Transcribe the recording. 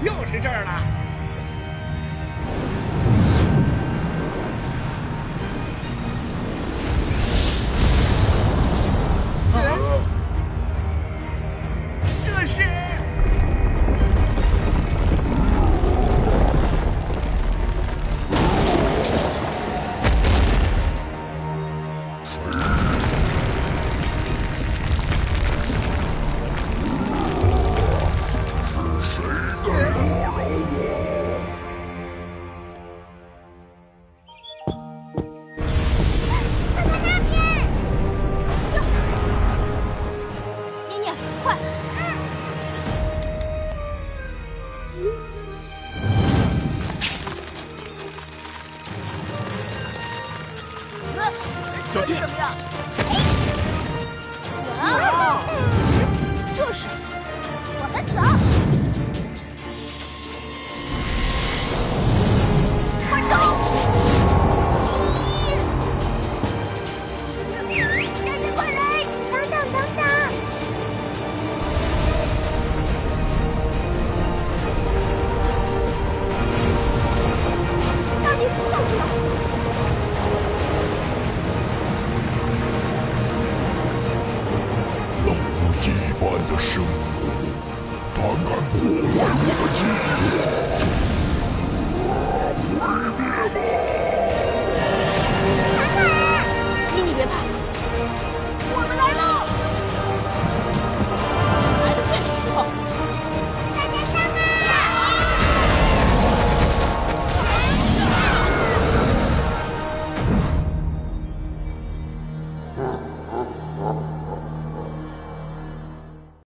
就是这儿了。小心怎么样？胆敢破坏我的计划